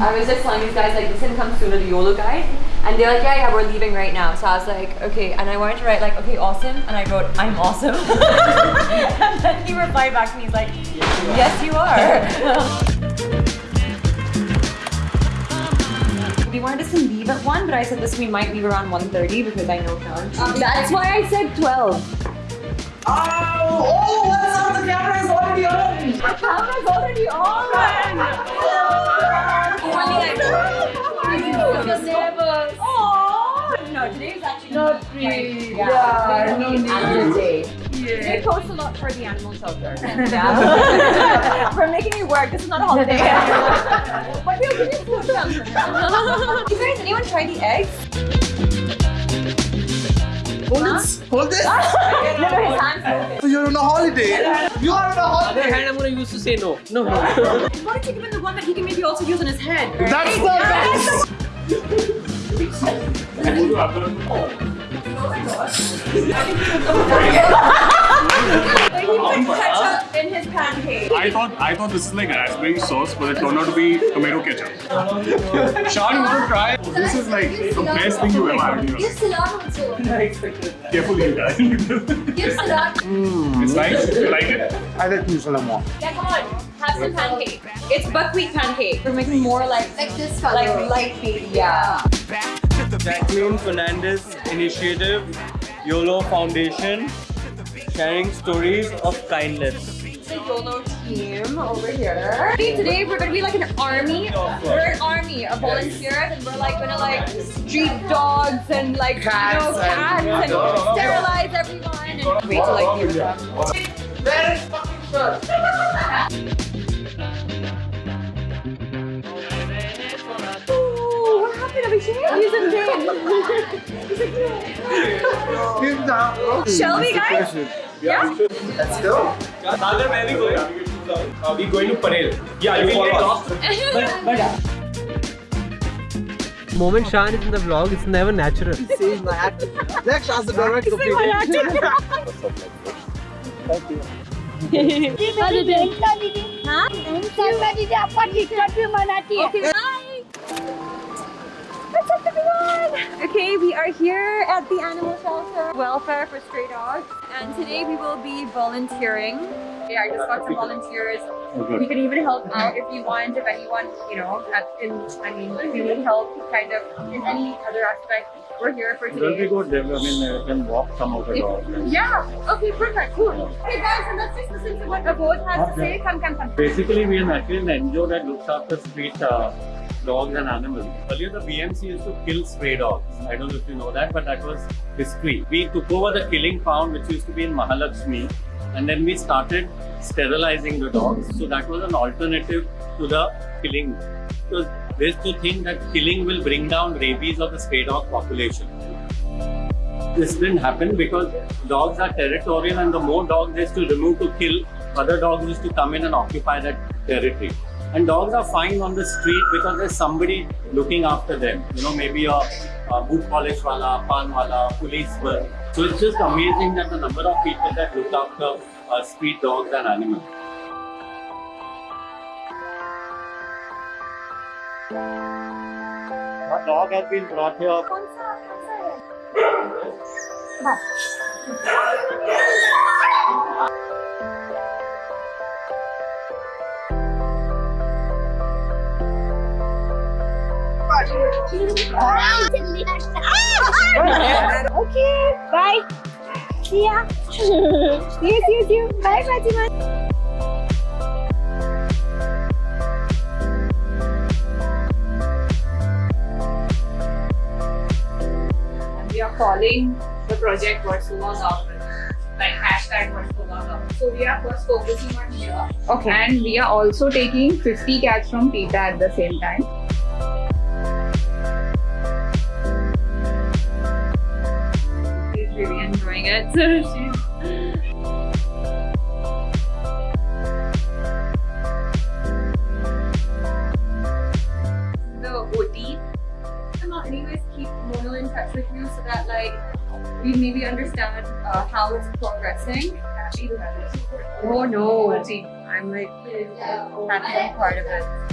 I was just telling these guys like this didn't come sooner, the YOLO guide. And they're like, yeah, yeah, we're leaving right now. So I was like, okay. And I wanted to write like, okay, awesome. And I wrote, I'm awesome. and then he replied back to me, he's like, yes, you are. we wanted us to leave at 1, but I said this we might leave around 1.30 because I know count. Um, that's why I said 12. Oh, oh, what's up? The camera is already on. The camera's already on. Oh, no, today is actually Not free. Yeah, Yeah, no need. day. Yeah. They post a lot for the animal shelter. Yeah. Uh, We're making you work. This is not a holiday. but give you food shelter. you guys, anyone try the eggs? Hold this. Hold this. no, no, his hands. So you're on a holiday. You are on a other holiday. hand, I'm gonna use to say no. No, no. Why don't you give him the one that he can maybe also use on his head? right? That's the best. Like he put ketchup in his pancake. I thought I thought this is like raspberry sauce, but it turned out to be tomato ketchup. Sean, you want to try? This is like the best thing you ever had in your Give life. salad also. Carefully, you guys. Give salad. Mm. it's nice. You like it? I like New Zealand more. Yeah, come on. Have some pancake. It's buckwheat pancake. We're making more like Like this color. like light baby. Yeah. Jacqueline Fernandez Initiative, YOLO Foundation, sharing stories of kindness. YOLO team over here. See, Today we're gonna be like an army. We're an army of volunteers, and we're like gonna like street dogs and like you know Cats and- cats and, sterilize everyone and wait till like hear them. Where is fucking shirt? Ooh, what happened, Abhishek? He's in pain. He's like, Give down. bro. Shall we, That's the guys? Question. Yeah. Let's go. Sagar, where are we going? Uh, we going to Parel. Yeah, you will get lost. Moment Shan is in the vlog, it's never natural. See my acting. Next, ask the direct Okay, hi. What's up, everyone? Okay, we are here at the animal shelter, welfare for stray dogs, and today we will be volunteering. Yeah, I just got some volunteers. You can even help out if you want, if anyone, you know, at, in, I mean, if you need help, kind of, in any other aspect, we're here for Don't we today. go there? I mean, uh, can walk some of the dogs. Yeah, okay, perfect, cool. Hey guys, and let's just listen to what Abodh has to say. Come, come, come. Basically, we are actually an NGO that looks after street uh, dogs and animals. Earlier, the BMC used to kill stray dogs. I don't know if you know that, but that was history. We took over the killing pound, which used to be in Mahalakshmi, and then we started sterilizing the dogs. So that was an alternative to the killing. Because there's to think that killing will bring down rabies of the stray dog population. This didn't happen because dogs are territorial and the more dogs there's to remove to kill, other dogs used to come in and occupy that territory. And dogs are fine on the street because there's somebody looking after them. You know, maybe a, a boot polish wala, pan wala, policeman. So it's just amazing that the number of people that look after uh, street dogs and animals. A dog has been brought here कौन Ah! Okay, bye. See ya. see you, see you, see you. Bye, Fatima. and we are calling the project Versula Government, like hashtag Versula Government. So we are first focusing on here. Okay. And we are also taking 50 cats from PETA at the same time. Enjoying it. So she's the OT. And not anyways keep Mono in touch with you so that like we maybe understand uh, how it's progressing. Oh no, I'm like happy part of it.